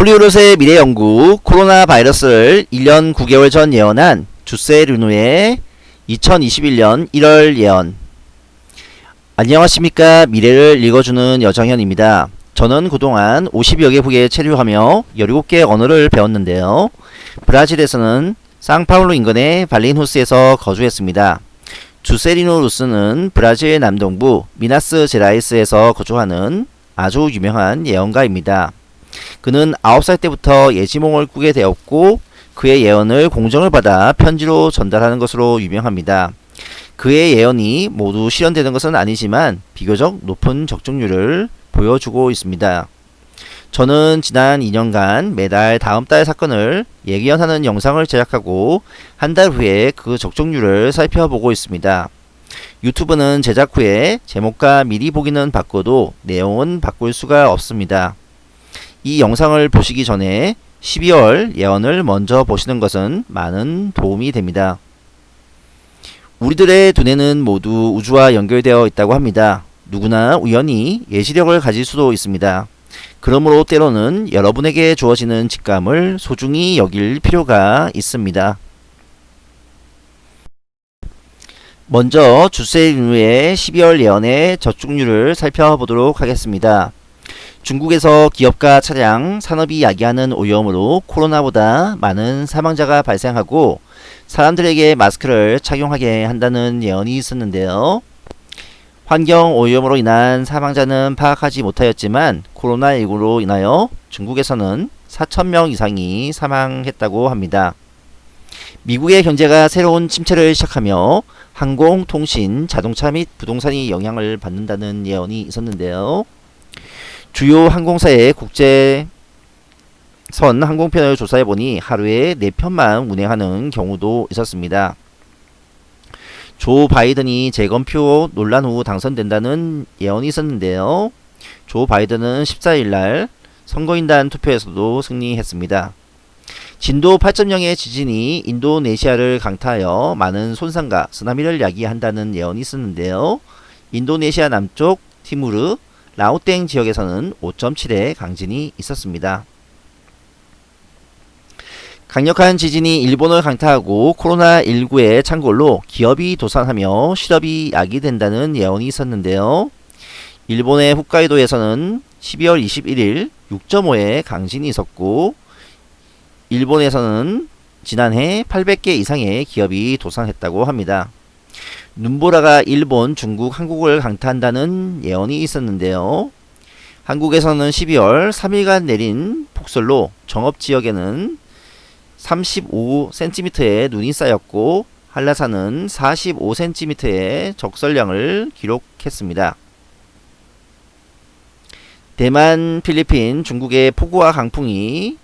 폴리오롯의 미래연구 코로나 바이러스를 1년 9개월 전 예언한 주세 르누의 2021년 1월 예언 안녕하십니까 미래를 읽어주는 여정현입니다. 저는 그동안 50여 개국에 체류하며 17개 언어를 배웠는데요. 브라질에서는 상파울루 인근의 발린후스에서 거주했습니다. 주세리노 루스는 브라질 남동부 미나스 제라이스에서 거주하는 아주 유명한 예언가입니다. 그는 9살 때부터 예지몽을 꾸게 되었고 그의 예언을 공정을 받아 편지로 전달하는 것으로 유명합니다. 그의 예언이 모두 실현되는 것은 아니지만 비교적 높은 적중률을 보여주고 있습니다. 저는 지난 2년간 매달 다음 달 사건을 예견하는 영상을 제작하고 한 달 후에 그 적중률을 살펴보고 있습니다. 유튜브는 제작 후에 제목과 미리 보기는 바꿔도 내용은 바꿀 수가 없습니다. 이 영상을 보시기 전에 12월 예언을 먼저 보시는 것은 많은 도움이 됩니다. 우리들의 두뇌는 모두 우주와 연결되어 있다고 합니다. 누구나 우연히 예시력을 가질 수도 있습니다. 그러므로 때로는 여러분에게 주어지는 직감을 소중히 여길 필요가 있습니다. 먼저 주세인의 12월 예언의 저축률을 살펴보도록 하겠습니다. 중국에서 기업과 차량, 산업이 야기하는 오염으로 코로나보다 많은 사망자가 발생하고 사람들에게 마스크를 착용하게 한다는 예언이 있었는데요. 환경 오염으로 인한 사망자는 파악하지 못하였지만 코로나19로 인하여 중국에서는 4천명 이상이 사망했다고 합니다. 미국의 경제가 새로운 침체를 시작하며 항공, 통신, 자동차 및 부동산이 영향을 받는다는 예언이 있었는데요. 주요 항공사의 국제 선 항공편을 조사해보니 하루에 4편만 운행하는 경우도 있었습니다. 조 바이든이 재검표 논란 후 당선된다는 예언이 있었는데요. 조 바이든은 14일날 선거인단 투표에서도 승리했습니다. 진도 8.0의 지진이 인도네시아를 강타하여 많은 손상과 쓰나미를 야기한다는 예언이 있었는데요. 인도네시아 남쪽 티무르, 라오땡 지역에서는 5.7의 강진이 있었습니다. 강력한 지진이 일본을 강타하고 코로나19의 창궐로 기업이 도산하며 실업이 야기된다는 예언이 있었는데요. 일본의 홋카이도에서는 12월 21일 6.5의 강진이 있었고 일본에서는 지난해 800개 이상의 기업이 도산했다고 합니다. 눈보라가 일본, 중국, 한국을 강타한다는 예언이 있었는데요. 한국에서는 12월 3일간 내린 폭설로 정읍지역에는 35cm의 눈이 쌓였고 한라산은 45cm의 적설량을 기록했습니다. 대만, 필리핀, 중국의 폭우와 강풍이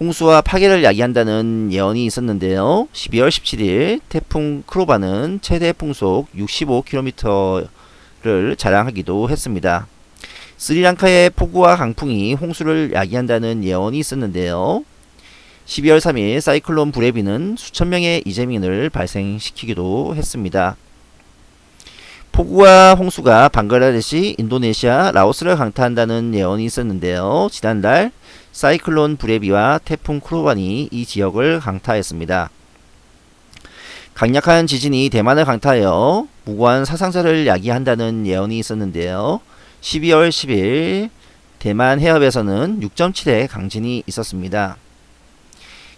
홍수와 파괴를 야기한다는 예언이 있었는데요. 12월 17일 태풍 크로바는 최대 풍속 65km를 자랑하기도 했습니다. 스리랑카의 폭우와 강풍이 홍수를 야기한다는 예언이 있었는데요. 12월 3일 사이클론 브레비는 수천 명의 이재민을 발생시키기도 했습니다. 폭우와 홍수가 방글라데시, 인도네시아, 라오스를 강타한다는 예언이 있었는데요. 지난달 사이클론 브레비와 태풍 크로반이 이 지역을 강타했습니다. 강력한 지진이 대만을 강타하여 무고한 사상자를 야기한다는 예언이 있었는데요. 12월 10일 대만 해협에서는 6.7의 강진이 있었습니다.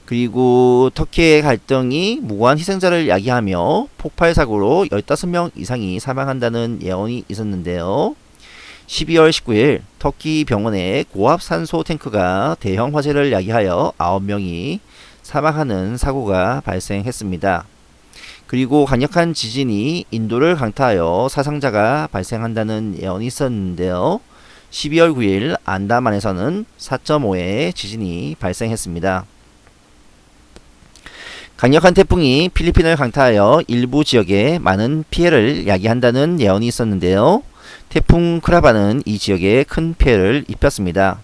그리고 터키의 갈등이 무고한 희생자를 야기하며 폭발 사고로 15명 이상이 사망한다는 예언이 있었는데요. 12월 19일 터키 병원에 고압 산소 탱크가 대형 화재를 야기하여 9명이 사망하는 사고가 발생했습니다. 그리고 강력한 지진이 인도를 강타하여 사상자가 발생한다는 예언이 있었는데요. 12월 9일 안다만에서는 4.5의 지진이 발생했습니다. 강력한 태풍이 필리핀을 강타하여 일부 지역에 많은 피해를 야기한다는 예언이 있었는데요. 태풍 크라바는 이 지역에 큰 피해를 입혔습니다.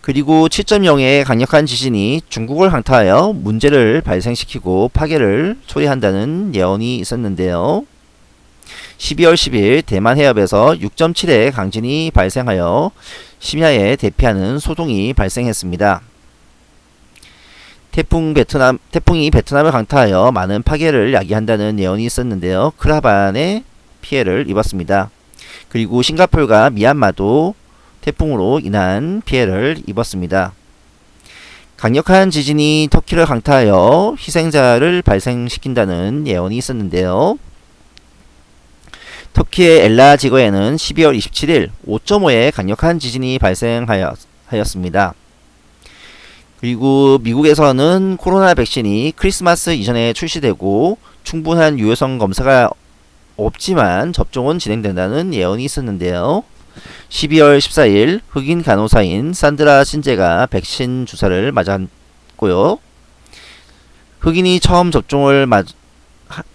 그리고 7.0의 강력한 지진이 중국을 강타하여 문제를 발생시키고 파괴를 초래한다는 예언이 있었는데요. 12월 10일 대만 해협에서 6.7의 강진이 발생하여 심야에 대피하는 소동이 발생했습니다. 태풍 베트남 태풍이 베트남을 강타하여 많은 파괴를 야기한다는 예언이 있었는데요. 크라반의 피해를 입었습니다. 그리고 싱가폴과 미얀마도 태풍으로 인한 피해를 입었습니다. 강력한 지진이 터키를 강타하여 희생자를 발생시킨다는 예언이 있었는데요. 터키의 엘라 지거에는 12월 27일 5.5의 강력한 지진이 발생하였습니다. 그리고 미국에서는 코로나 백신이 크리스마스 이전에 출시되고 충분한 유효성 검사가 없지만 접종은 진행된다는 예언이 있었는데요. 12월 14일 흑인 간호사인 산드라 신제가 백신 주사를 맞았고요. 흑인이 처음 접종을 맞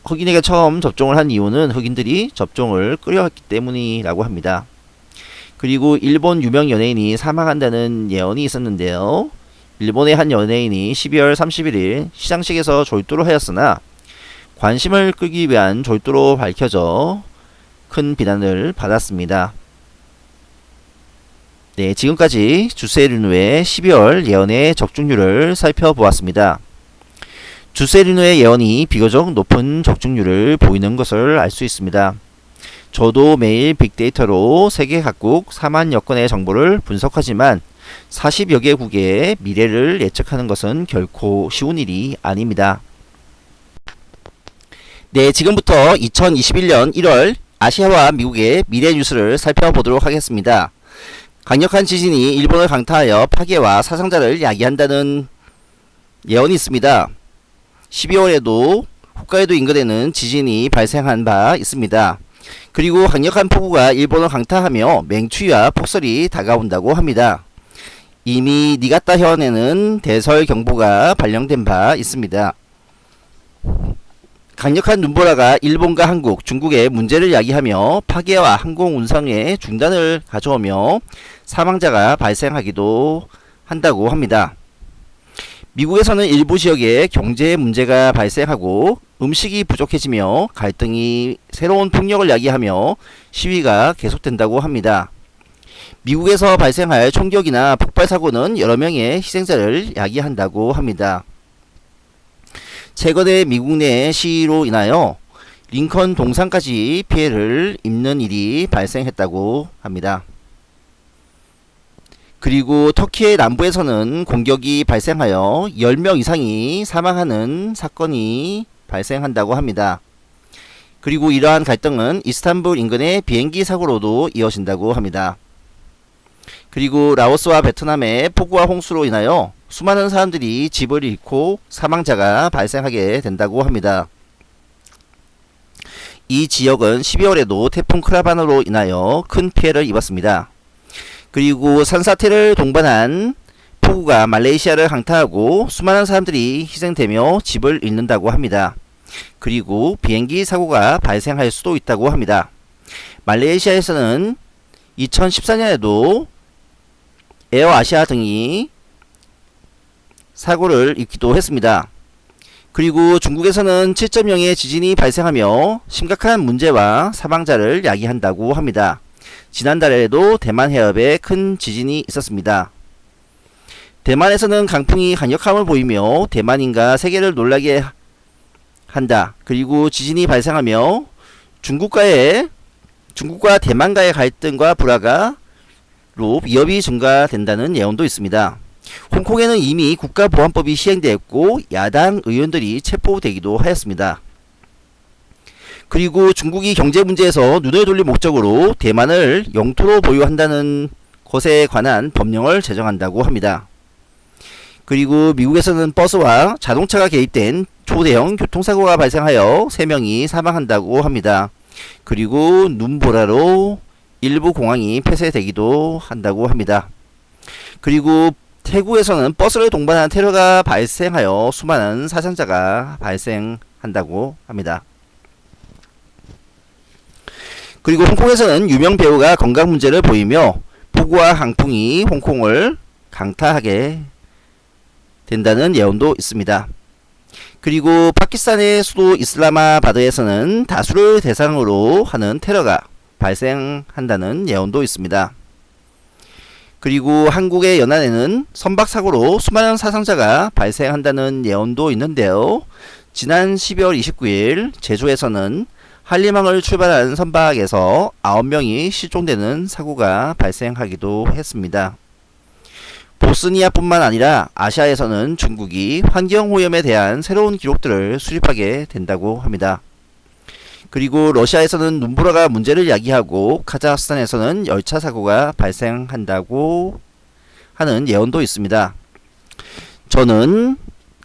흑인에게 처음 접종을 한 이유는 흑인들이 접종을 끌어왔기 때문이라고 합니다. 그리고 일본 유명 연예인이 사망한다는 예언이 있었는데요. 일본의 한 연예인이 12월 31일 시상식에서 졸도를 하였으나 관심을 끌기 위한 졸도로 밝혀져 큰 비난을 받았습니다. 네, 지금까지 주세리누의 12월 예언의 적중률을 살펴보았습니다. 주세리누의 예언이 비교적 높은 적중률을 보이는 것을 알 수 있습니다. 저도 매일 빅데이터로 세계 각국 4만여 건의 정보를 분석하지만 40여 개국의 미래를 예측하는 것은 결코 쉬운 일이 아닙니다. 네, 지금부터 2021년 1월 아시아와 미국의 미래 뉴스를 살펴보도록 하겠습니다. 강력한 지진이 일본을 강타하여 파괴와 사상자를 야기한다는 예언이 있습니다. 12월에도 홋카이도 인근에는 지진이 발생한 바 있습니다. 그리고 강력한 폭우가 일본을 강타하며 맹추위와 폭설이 다가온다고 합니다. 이미 니가타 현에는 대설 경보가 발령된 바 있습니다. 강력한 눈보라가 일본과 한국, 중국에 문제를 야기하며 파괴와 항공 운송의 중단을 가져오며 사망자가 발생하기도 한다고 합니다. 미국에서는 일부 지역에 경제 문제가 발생하고 음식이 부족해지며 갈등이 새로운 폭력을 야기하며 시위가 계속된다고 합니다. 미국에서 발생할 총격이나 폭발 사고는 여러 명의 희생자를 야기한다고 합니다. 최근에 미국 내 시위로 인하여 링컨 동상까지 피해를 입는 일이 발생했다고 합니다. 그리고 터키의 남부에서는 공격이 발생하여 10명 이상이 사망하는 사건이 발생한다고 합니다. 그리고 이러한 갈등은 이스탄불 인근의 비행기 사고로도 이어진다고 합니다. 그리고 라오스와 베트남의 폭우와 홍수로 인하여 수많은 사람들이 집을 잃고 사망자가 발생하게 된다고 합니다. 이 지역은 12월에도 태풍 크라반으로 인하여 큰 피해를 입었습니다. 그리고 산사태를 동반한 폭우가 말레이시아를 강타하고 수많은 사람들이 희생되며 집을 잃는다고 합니다. 그리고 비행기 사고가 발생할 수도 있다고 합니다. 말레이시아에서는 2014년에도 에어아시아 등이 사고를 입기도 했습니다. 그리고 중국에서는 7.0의 지진이 발생하며 심각한 문제와 사망자를 야기한다고 합니다. 지난달에도 대만 해협에 큰 지진이 있었습니다. 대만에서는 강풍이 강력함을 보이며 대만인가 세계를 놀라게 한다. 그리고 지진이 발생하며 중국과의 중국과 대만과의 갈등과 불화가 로 위협이 증가된다는 예언도 있습니다. 홍콩에는 이미 국가보안법이 시행되었고 야당 의원들이 체포되기도 하였습니다. 그리고 중국이 경제 문제에서 눈을 돌릴 목적으로 대만을 영토로 보유한다는 것에 관한 법령을 제정한다고 합니다. 그리고 미국에서는 버스와 자동차가 개입된 초대형 교통사고가 발생하여 3명이 사망한다고 합니다. 그리고 눈보라로 일부 공항이 폐쇄되기도 한다고 합니다. 그리고 태국에서는 버스를 동반한 테러가 발생하여 수많은 사상자가 발생한다고 합니다. 그리고 홍콩에서는 유명 배우가 건강 문제를 보이며 폭우와 강풍이 홍콩을 강타하게 된다는 예언도 있습니다. 그리고 파키스탄의 수도 이슬라마바드에서는 다수를 대상으로 하는 테러가 발생한다는 예언도 있습니다. 그리고 한국의 연안에는 선박사고로 수많은 사상자가 발생한다는 예언도 있는데요. 지난 12월 29일 제주에서는 한림항을 출발한 선박에서 9명이 실종되는 사고가 발생하기도 했습니다. 보스니아뿐만 아니라 아시아에서는 중국이 환경오염에 대한 새로운 기록들을 수립하게 된다고 합니다. 그리고 러시아에서는 눈보라가 문제를 야기하고 카자흐스탄에서는 열차 사고가 발생한다고 하는 예언도 있습니다. 저는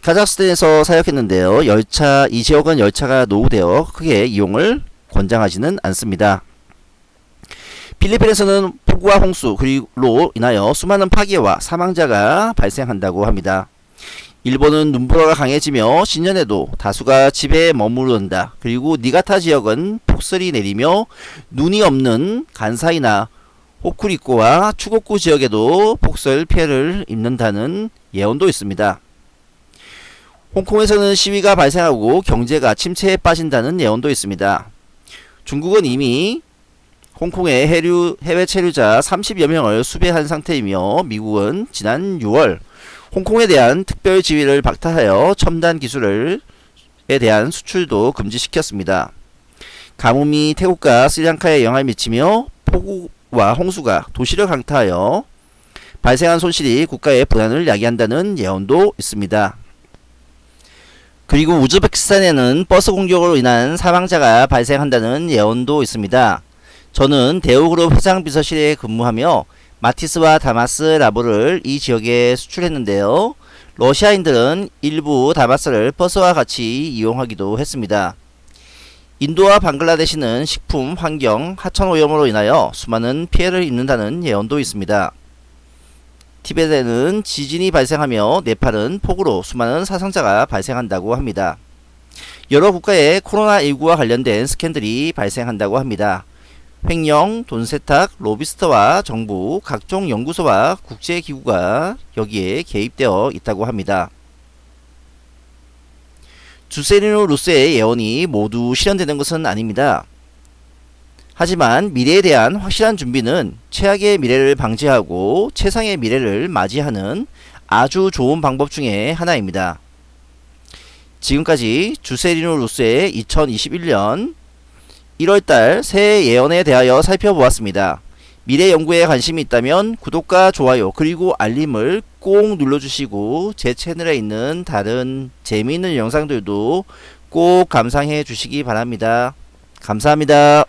카자흐스탄에서 사역했는데요. 열차 이 지역은 열차가 노후되어 크게 이용을 권장하지는 않습니다. 필리핀에서는 폭우와 홍수 그리로 인하여 수많은 파괴와 사망자가 발생한다고 합니다. 일본은 눈보라가 강해지며 신년에도 다수가 집에 머무른다. 그리고 니가타 지역은 폭설이 내리며 눈이 없는 간사이나 호쿠리코와 추고쿠 지역에도 폭설 피해를 입는다는 예언도 있습니다. 홍콩에서는 시위가 발생하고 경제가 침체에 빠진다는 예언도 있습니다. 중국은 이미 홍콩의 해류, 해외 체류자 30여 명을 수배한 상태이며 미국은 지난 6월 홍콩에 대한 특별 지위를 박탈하여 첨단 기술에 대한 수출도 금지시켰습니다. 가뭄이 태국과 스리랑카에 영향을 미치며 폭우와 홍수가 도시를 강타하여 발생한 손실이 국가의 불안을 야기한다는 예언도 있습니다. 그리고 우즈베키스탄에는 버스 공격으로 인한 사망자가 발생한다는 예언도 있습니다. 저는 대우그룹 회장 비서실에 근무하며 마티스와 다마스 라보를 이 지역에 수출했는데요. 러시아인들은 일부 다마스를 버스와 같이 이용하기도 했습니다. 인도와 방글라데시는 식품, 환경, 하천 오염으로 인하여 수많은 피해를 입는다는 예언도 있습니다. 티베트에는 지진이 발생하며 네팔은 폭우로 수많은 사상자가 발생한다고 합니다. 여러 국가에 코로나19와 관련된 스캔들이 발생한다고 합니다. 횡령, 돈세탁, 로비스터와 정부, 각종 연구소와 국제기구가 여기에 개입되어 있다고 합니다. 주세리노 루스의 예언이 모두 실현되는 것은 아닙니다. 하지만 미래에 대한 확실한 준비는 최악의 미래를 방지하고 최상의 미래를 맞이하는 아주 좋은 방법 중에 하나입니다. 지금까지 주세리노 루스의 2021년 1월달 새해 예언에 대하여 살펴보았습니다. 미래 연구에 관심이 있다면 구독과 좋아요 그리고 알림을 꼭 눌러주시고 제 채널에 있는 다른 재미있는 영상들도 꼭 감상해 주시기 바랍니다. 감사합니다.